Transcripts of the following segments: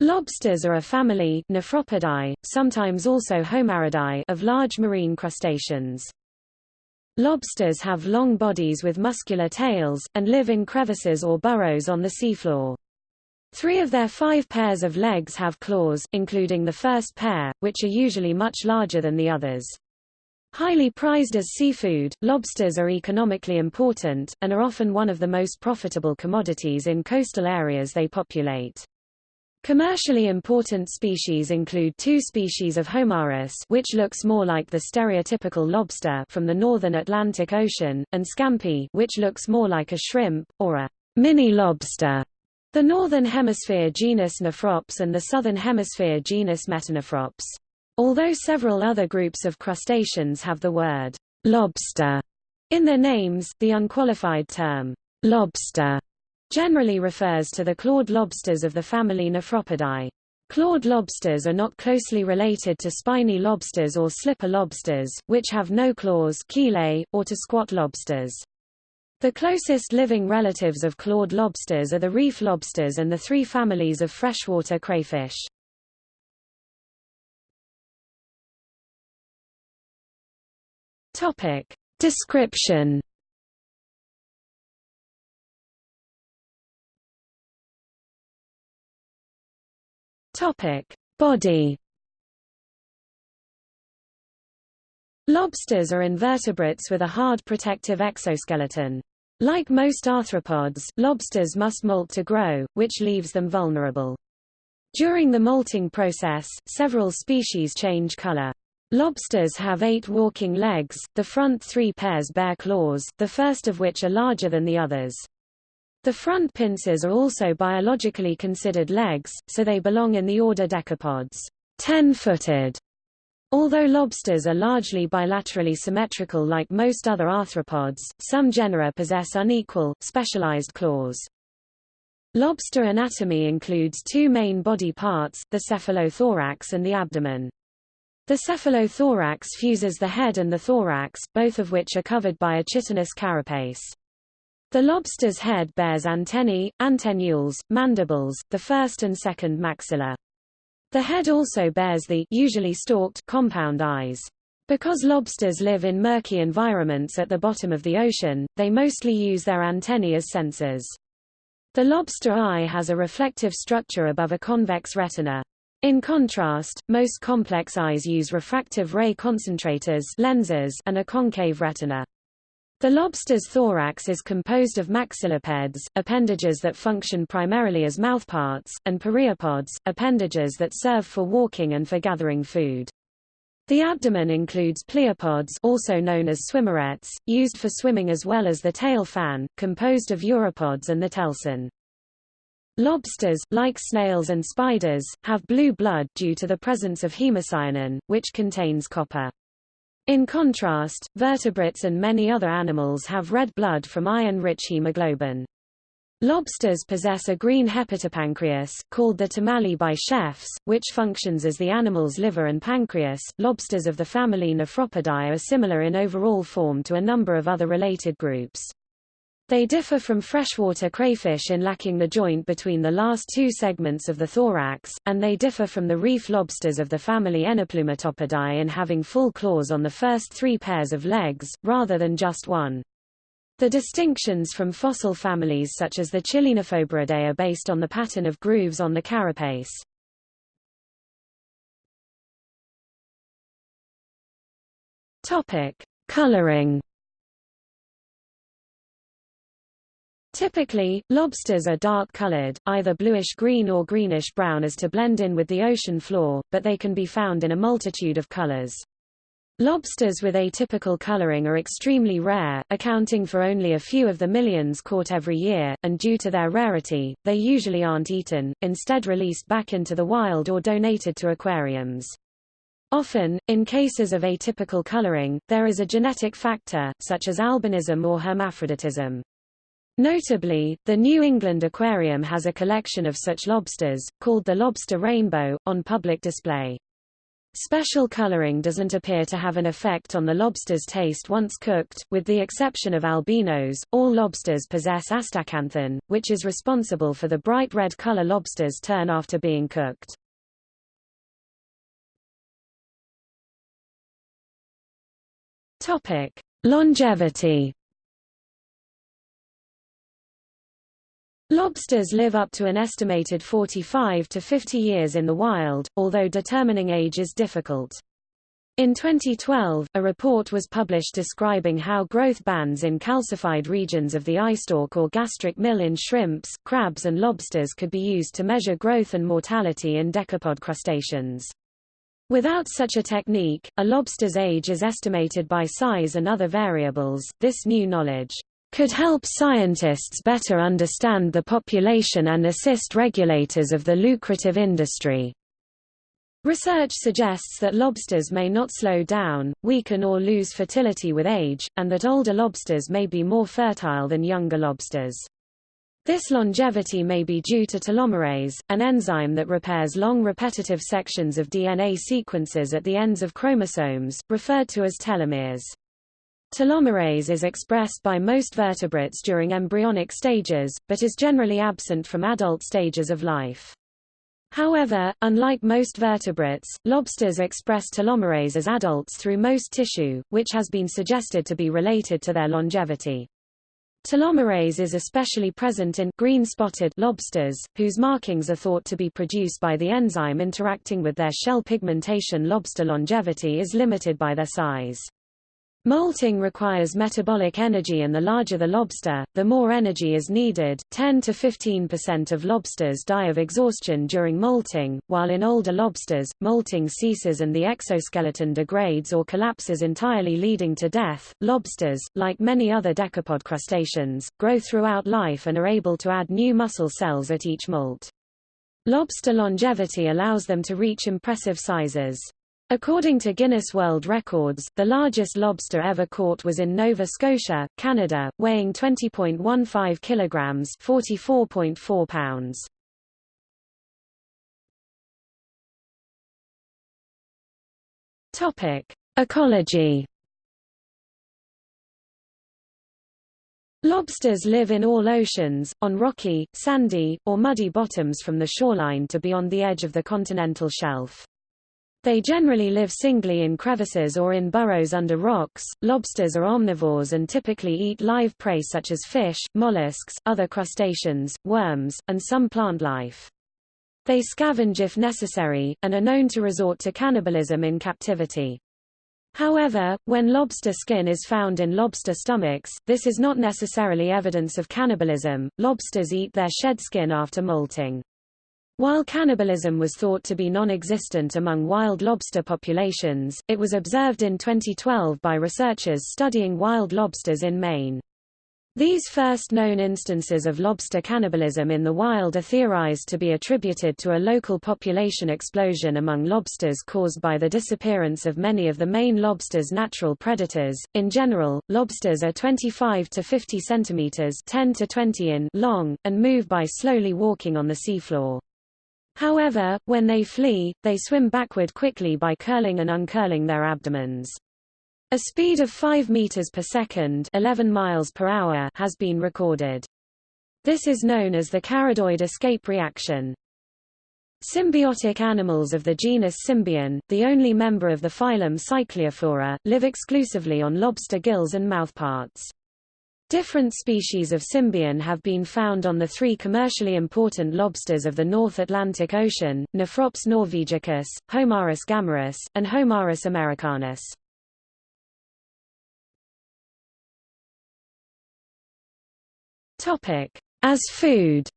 Lobsters are a family Nephropodidae, sometimes also Homaridae of large marine crustaceans. Lobsters have long bodies with muscular tails, and live in crevices or burrows on the seafloor. Three of their five pairs of legs have claws, including the first pair, which are usually much larger than the others. Highly prized as seafood, lobsters are economically important, and are often one of the most profitable commodities in coastal areas they populate. Commercially important species include two species of Homarus which looks more like the stereotypical lobster from the northern Atlantic Ocean, and Scampi which looks more like a shrimp, or a mini lobster. The northern hemisphere genus Nephrops and the southern hemisphere genus Metanephrops. Although several other groups of crustaceans have the word lobster in their names, the unqualified term lobster generally refers to the clawed lobsters of the family Nephropodidae. Clawed lobsters are not closely related to spiny lobsters or slipper lobsters, which have no claws chelae, or to squat lobsters. The closest living relatives of clawed lobsters are the reef lobsters and the three families of freshwater crayfish. Topic. Description Topic. Body Lobsters are invertebrates with a hard protective exoskeleton. Like most arthropods, lobsters must molt to grow, which leaves them vulnerable. During the molting process, several species change color. Lobsters have eight walking legs, the front three pairs bear claws, the first of which are larger than the others. The front pincers are also biologically considered legs, so they belong in the order Decapods, ten-footed. Although lobsters are largely bilaterally symmetrical like most other arthropods, some genera possess unequal, specialized claws. Lobster anatomy includes two main body parts, the cephalothorax and the abdomen. The cephalothorax fuses the head and the thorax, both of which are covered by a chitinous carapace. The lobster's head bears antennae, antennules, mandibles, the first and second maxilla. The head also bears the usually stalked compound eyes. Because lobsters live in murky environments at the bottom of the ocean, they mostly use their antennae as sensors. The lobster eye has a reflective structure above a convex retina. In contrast, most complex eyes use refractive ray concentrators lenses and a concave retina. The lobster's thorax is composed of maxillipeds, appendages that function primarily as mouthparts, and pereiopods, appendages that serve for walking and for gathering food. The abdomen includes pleopods also known as swimmerets, used for swimming as well as the tail fan, composed of uropods and the telson. Lobsters, like snails and spiders, have blue blood due to the presence of hemocyanin, which contains copper. In contrast, vertebrates and many other animals have red blood from iron-rich hemoglobin. Lobsters possess a green hepatopancreas, called the tomalley by chefs, which functions as the animal's liver and pancreas. Lobsters of the family Nephropodidae are similar in overall form to a number of other related groups. They differ from freshwater crayfish in lacking the joint between the last two segments of the thorax, and they differ from the reef lobsters of the family Enoplometopidae in having full claws on the first three pairs of legs, rather than just one. The distinctions from fossil families such as the Chilenophoberidae are based on the pattern of grooves on the carapace. Topic: Coloring Typically, lobsters are dark-colored, either bluish-green or greenish-brown as to blend in with the ocean floor, but they can be found in a multitude of colors. Lobsters with atypical coloring are extremely rare, accounting for only a few of the millions caught every year, and due to their rarity, they usually aren't eaten, instead released back into the wild or donated to aquariums. Often, in cases of atypical coloring, there is a genetic factor, such as albinism or hermaphroditism. Notably, the New England Aquarium has a collection of such lobsters, called the Lobster Rainbow, on public display. Special coloring doesn't appear to have an effect on the lobster's taste once cooked, with the exception of albinos. All lobsters possess astaxanthin, which is responsible for the bright red color lobsters turn after being cooked. Topic: Longevity Lobsters live up to an estimated 45 to 50 years in the wild, although determining age is difficult. In 2012, a report was published describing how growth bands in calcified regions of the eye stalk or gastric mill in shrimps, crabs and lobsters could be used to measure growth and mortality in decapod crustaceans. Without such a technique, a lobster's age is estimated by size and other variables. This new knowledge could help scientists better understand the population and assist regulators of the lucrative industry. Research suggests that lobsters may not slow down, weaken or lose fertility with age, and that older lobsters may be more fertile than younger lobsters. This longevity may be due to telomerase, an enzyme that repairs long repetitive sections of DNA sequences at the ends of chromosomes, referred to as telomeres. Telomerase is expressed by most vertebrates during embryonic stages, but is generally absent from adult stages of life. However, unlike most vertebrates, lobsters express telomerase as adults through most tissue, which has been suggested to be related to their longevity. Telomerase is especially present in green-spotted lobsters, whose markings are thought to be produced by the enzyme interacting with their shell pigmentation. Lobster longevity is limited by their size. Molting requires metabolic energy and the larger the lobster, the more energy is needed. 10 to 15% of lobsters die of exhaustion during molting, while in older lobsters, molting ceases and the exoskeleton degrades or collapses entirely leading to death. Lobsters, like many other decapod crustaceans, grow throughout life and are able to add new muscle cells at each molt. Lobster longevity allows them to reach impressive sizes. According to Guinness World Records, the largest lobster ever caught was in Nova Scotia, Canada, weighing 20.15 kilograms, 44.4 pounds. Topic: Ecology. Lobsters live in all oceans, on rocky, sandy, or muddy bottoms from the shoreline to beyond the edge of the continental shelf. They generally live singly in crevices or in burrows under rocks. Lobsters are omnivores and typically eat live prey such as fish, mollusks, other crustaceans, worms, and some plant life. They scavenge if necessary, and are known to resort to cannibalism in captivity. However, when lobster skin is found in lobster stomachs, this is not necessarily evidence of cannibalism. Lobsters eat their shed skin after molting. While cannibalism was thought to be non-existent among wild lobster populations, it was observed in 2012 by researchers studying wild lobsters in Maine. These first known instances of lobster cannibalism in the wild are theorized to be attributed to a local population explosion among lobsters caused by the disappearance of many of the Maine lobster's natural predators. In general, lobsters are 25 to 50 centimeters 10 to 20 in long, and move by slowly walking on the seafloor. However, when they flee, they swim backward quickly by curling and uncurling their abdomens. A speed of 5 meters per second, 11 miles per hour has been recorded. This is known as the caridoid escape reaction. Symbiotic animals of the genus Symbion, the only member of the phylum Cycliophora, live exclusively on lobster gills and mouthparts. Different species of symbion have been found on the three commercially important lobsters of the North Atlantic Ocean, Nephrops norvegicus, Homarus gammarus, and Homarus americanus. As food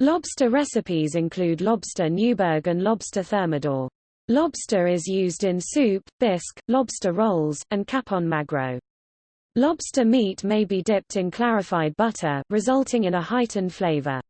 Lobster recipes include lobster Newburg and lobster thermidor. Lobster is used in soup, bisque, lobster rolls, and cappon magro. Lobster meat may be dipped in clarified butter, resulting in a heightened flavor.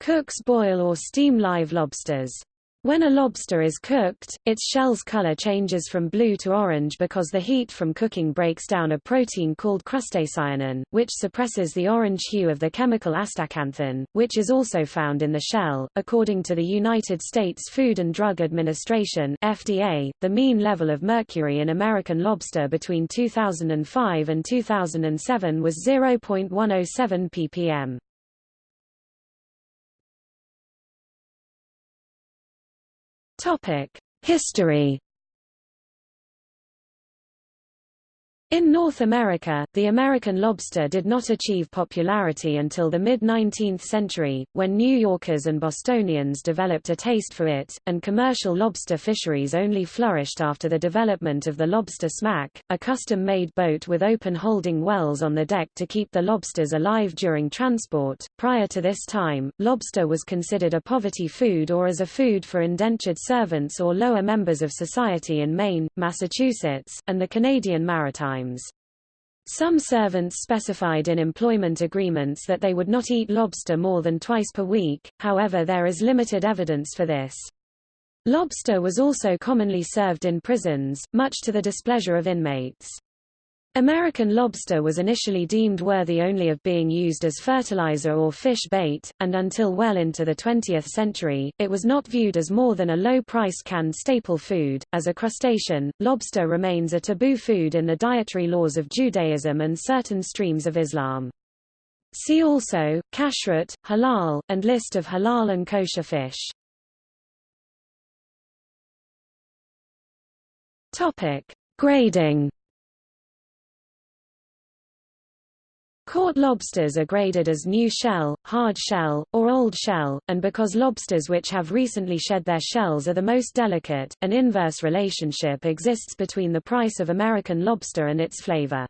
Cooks boil or steam live lobsters. When a lobster is cooked, its shell's color changes from blue to orange because the heat from cooking breaks down a protein called crustacyanin, which suppresses the orange hue of the chemical astaxanthin, which is also found in the shell. According to the United States Food and Drug Administration (FDA), the mean level of mercury in American lobster between 2005 and 2007 was 0.107 ppm. History In North America, the American lobster did not achieve popularity until the mid-19th century, when New Yorkers and Bostonians developed a taste for it, and commercial lobster fisheries only flourished after the development of the lobster smack, a custom-made boat with open holding wells on the deck to keep the lobsters alive during transport. Prior to this time, lobster was considered a poverty food or as a food for indentured servants or lower members of society in Maine, Massachusetts, and the Canadian Maritime times. Some servants specified in employment agreements that they would not eat lobster more than twice per week, however there is limited evidence for this. Lobster was also commonly served in prisons, much to the displeasure of inmates. American lobster was initially deemed worthy only of being used as fertilizer or fish bait, and until well into the 20th century, it was not viewed as more than a low-priced canned staple food. As a crustacean, lobster remains a taboo food in the dietary laws of Judaism and certain streams of Islam. See also, kashrut, halal, and list of halal and kosher fish. Topic. Grading Caught lobsters are graded as new shell, hard shell, or old shell, and because lobsters which have recently shed their shells are the most delicate, an inverse relationship exists between the price of American lobster and its flavor.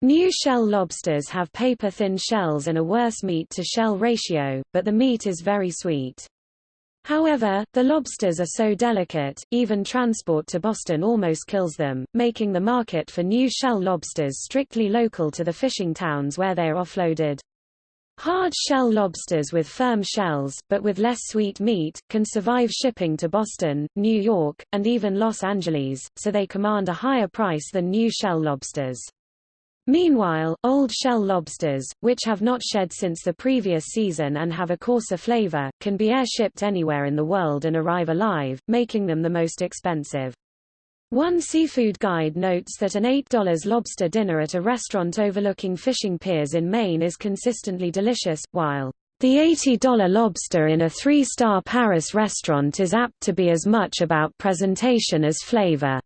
New shell lobsters have paper-thin shells and a worse meat-to-shell ratio, but the meat is very sweet. However, the lobsters are so delicate, even transport to Boston almost kills them, making the market for new shell lobsters strictly local to the fishing towns where they are offloaded. Hard shell lobsters with firm shells, but with less sweet meat, can survive shipping to Boston, New York, and even Los Angeles, so they command a higher price than new shell lobsters. Meanwhile, old shell lobsters, which have not shed since the previous season and have a coarser flavor, can be air-shipped anywhere in the world and arrive alive, making them the most expensive. One seafood guide notes that an $8 lobster dinner at a restaurant overlooking fishing piers in Maine is consistently delicious, while the $80 lobster in a three-star Paris restaurant is apt to be as much about presentation as flavor.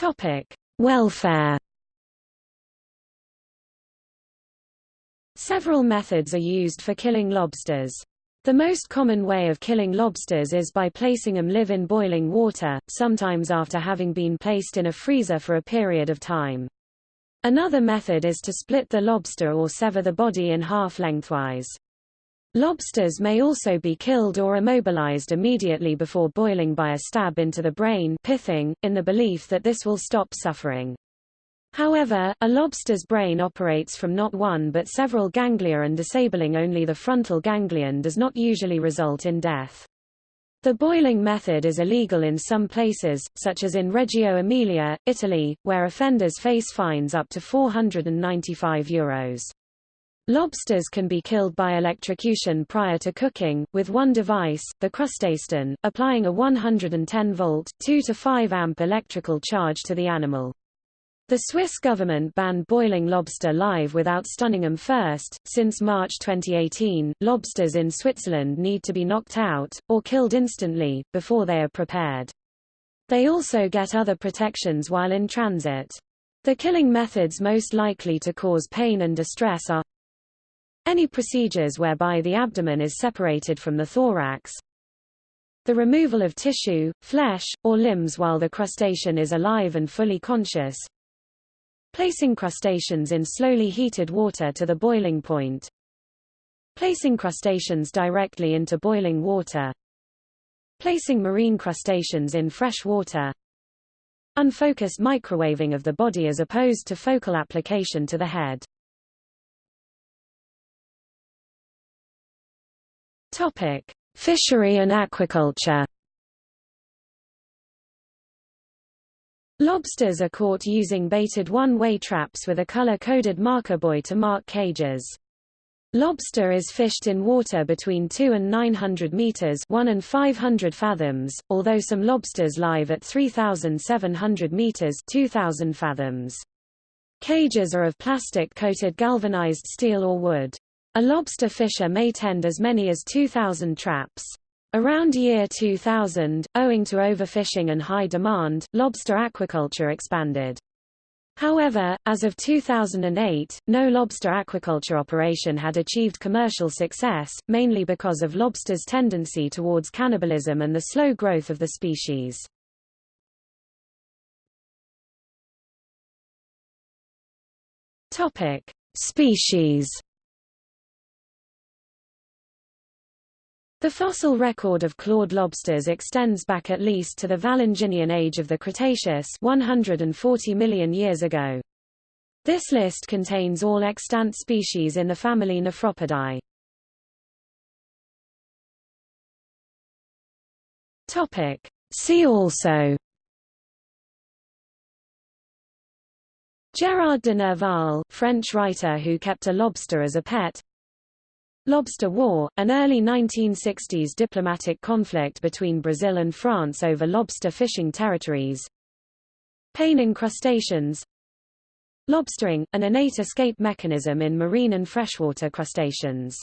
Topic: Welfare. Several methods are used for killing lobsters. The most common way of killing lobsters is by placing them live in boiling water, sometimes after having been placed in a freezer for a period of time. Another method is to split the lobster or sever the body in half lengthwise. Lobsters may also be killed or immobilized immediately before boiling by a stab into the brain pithing, in the belief that this will stop suffering. However, a lobster's brain operates from not one but several ganglia and disabling only the frontal ganglion does not usually result in death. The boiling method is illegal in some places, such as in Reggio Emilia, Italy, where offenders face fines up to 495 euros. Lobsters can be killed by electrocution prior to cooking, with one device, the CrustaStun, applying a 110-volt, 2 to 5 amp electrical charge to the animal. The Swiss government banned boiling lobster live without stunning them first. Since March 2018, lobsters in Switzerland need to be knocked out, or killed instantly, before they are prepared. They also get other protections while in transit. The killing methods most likely to cause pain and distress are any procedures whereby the abdomen is separated from the thorax. The removal of tissue, flesh, or limbs while the crustacean is alive and fully conscious. Placing crustaceans in slowly heated water to the boiling point. Placing crustaceans directly into boiling water. Placing marine crustaceans in fresh water. Unfocused microwaving of the body as opposed to focal application to the head. Topic: Fishery and aquaculture. Lobsters are caught using baited one-way traps with a color-coded marker buoy to mark cages. Lobster is fished in water between 2 and 900 meters 1 and 500 fathoms, although some lobsters live at 3,700 meters 2,000 fathoms. Cages are of plastic-coated galvanized steel or wood. A lobster fisher may tend as many as 2,000 traps. Around year 2000, owing to overfishing and high demand, lobster aquaculture expanded. However, as of 2008, no lobster aquaculture operation had achieved commercial success, mainly because of lobsters' tendency towards cannibalism and the slow growth of the species. Topic: Species The fossil record of clawed lobsters extends back at least to the Valanginian age of the Cretaceous 140 million years ago. This list contains all extant species in the family Nephropidae. Topic. See also Gérard de Nerval, French writer who kept a lobster as a pet Lobster War, an early 1960s diplomatic conflict between Brazil and France over lobster fishing territories. Paining crustaceans Lobstering, an innate escape mechanism in marine and freshwater crustaceans